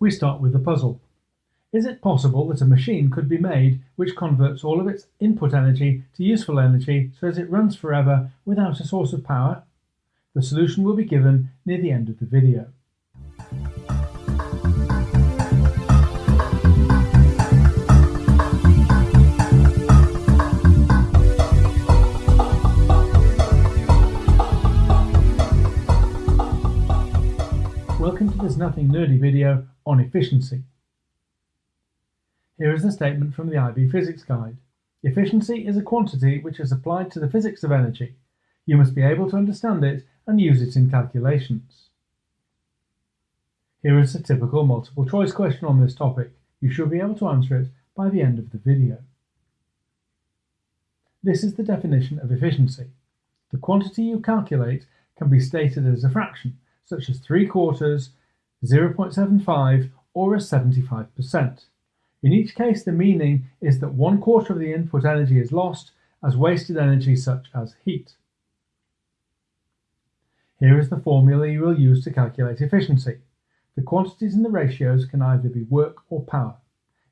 We start with the puzzle. Is it possible that a machine could be made which converts all of its input energy to useful energy so that it runs forever without a source of power? The solution will be given near the end of the video. Welcome to this Nothing Nerdy video on efficiency. Here is a statement from the IB Physics Guide. Efficiency is a quantity which is applied to the physics of energy. You must be able to understand it and use it in calculations. Here is a typical multiple choice question on this topic. You should be able to answer it by the end of the video. This is the definition of efficiency. The quantity you calculate can be stated as a fraction, such as 3 quarters, 0.75 or a 75%. In each case, the meaning is that one quarter of the input energy is lost as wasted energy such as heat. Here is the formula you will use to calculate efficiency. The quantities in the ratios can either be work or power.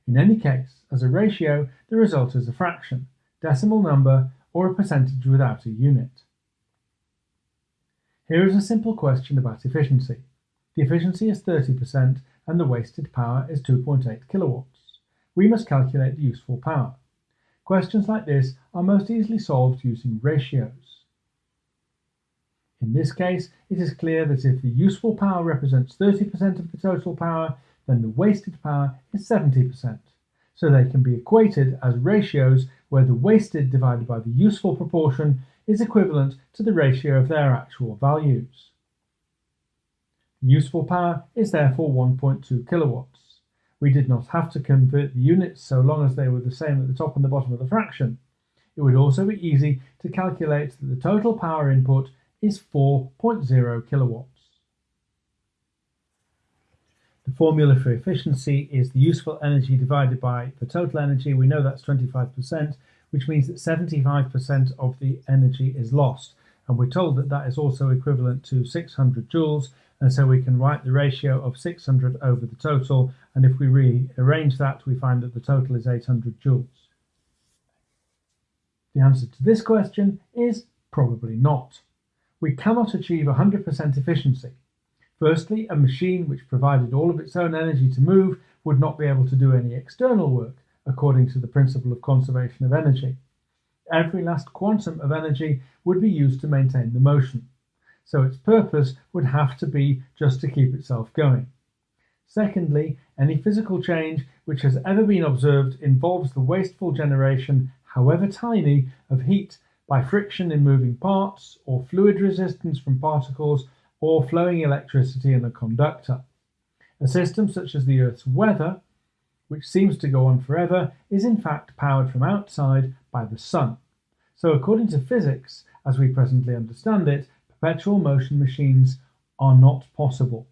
In any case, as a ratio, the result is a fraction, decimal number, or a percentage without a unit. Here is a simple question about efficiency. The efficiency is 30% and the wasted power is 2.8 kilowatts. We must calculate the useful power. Questions like this are most easily solved using ratios. In this case, it is clear that if the useful power represents 30% of the total power, then the wasted power is 70%. So they can be equated as ratios where the wasted divided by the useful proportion is equivalent to the ratio of their actual values. Useful power is therefore 1.2 kilowatts. We did not have to convert the units so long as they were the same at the top and the bottom of the fraction. It would also be easy to calculate that the total power input is 4.0 kilowatts. The formula for efficiency is the useful energy divided by the total energy. We know that's 25%, which means that 75% of the energy is lost. And we're told that that is also equivalent to 600 joules. And so we can write the ratio of 600 over the total. And if we rearrange that, we find that the total is 800 joules. The answer to this question is probably not. We cannot achieve 100% efficiency. Firstly, a machine which provided all of its own energy to move would not be able to do any external work according to the principle of conservation of energy. Every last quantum of energy would be used to maintain the motion, so its purpose would have to be just to keep itself going. Secondly, any physical change which has ever been observed involves the wasteful generation, however tiny, of heat by friction in moving parts, or fluid resistance from particles, or flowing electricity in a conductor. A system such as the Earth's weather which seems to go on forever, is in fact powered from outside by the sun. So according to physics, as we presently understand it, perpetual motion machines are not possible.